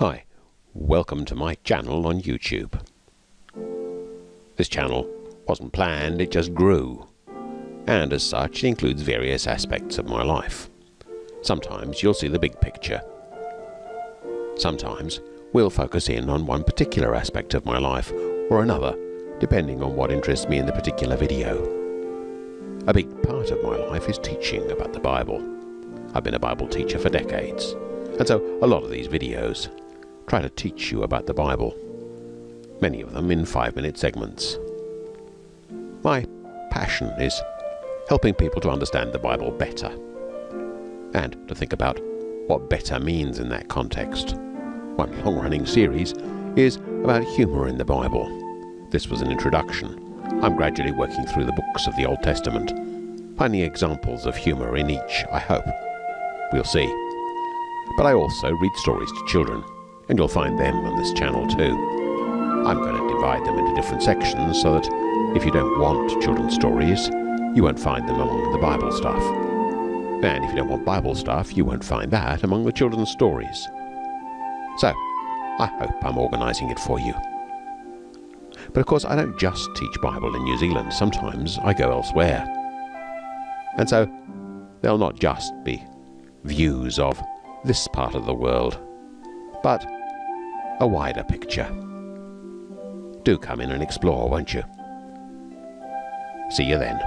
Hi, welcome to my channel on YouTube. This channel wasn't planned, it just grew. And as such, it includes various aspects of my life. Sometimes you'll see the big picture. Sometimes we'll focus in on one particular aspect of my life or another, depending on what interests me in the particular video. A big part of my life is teaching about the Bible. I've been a Bible teacher for decades, and so a lot of these videos try to teach you about the Bible, many of them in five minute segments. My passion is helping people to understand the Bible better and to think about what better means in that context. One long running series is about humour in the Bible. This was an introduction. I'm gradually working through the books of the Old Testament, finding examples of humour in each, I hope. We'll see. But I also read stories to children, and you'll find them on this channel too. I'm going to divide them into different sections so that if you don't want children's stories, you won't find them among the Bible stuff. And if you don't want Bible stuff, you won't find that among the children's stories. So, I hope I'm organising it for you. But of course, I don't just teach Bible in New Zealand. Sometimes I go elsewhere. And so, there'll not just be views of this part of the world, but a wider picture. Do come in and explore, won't you? See you then.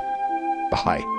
Bye.